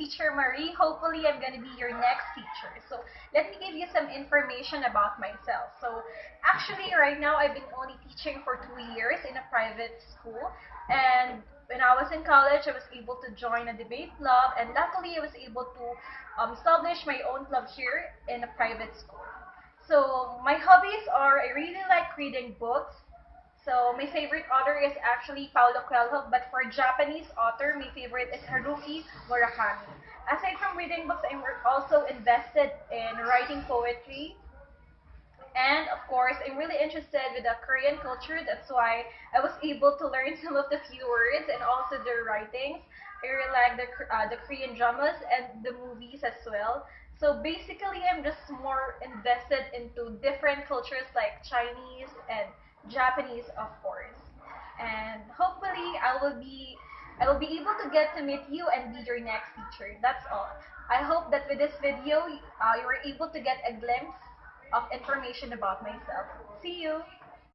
Teacher Marie. Hopefully, I'm going to be your next teacher. So, let me give you some information about myself. So, actually, right now, I've been only teaching for two years in a private school. And when I was in college, I was able to join a debate club. And luckily, I was able to um, establish my own club here in a private school. So, my hobbies are I really like reading books. So my favorite author is actually Paulo Coelho, but for Japanese author, my favorite is Haruki Murakami. Aside from reading books, I'm also invested in writing poetry. And of course, I'm really interested with the Korean culture. That's why I was able to learn some of the few words and also their writings. I really like the, uh, the Korean dramas and the movies as well. So basically, I'm just more invested into different cultures like Chinese and Japanese, of course. And hopefully, I will be I will be able to get to meet you and be your next teacher. That's all. I hope that with this video, uh, you were able to get a glimpse of information about myself. See you!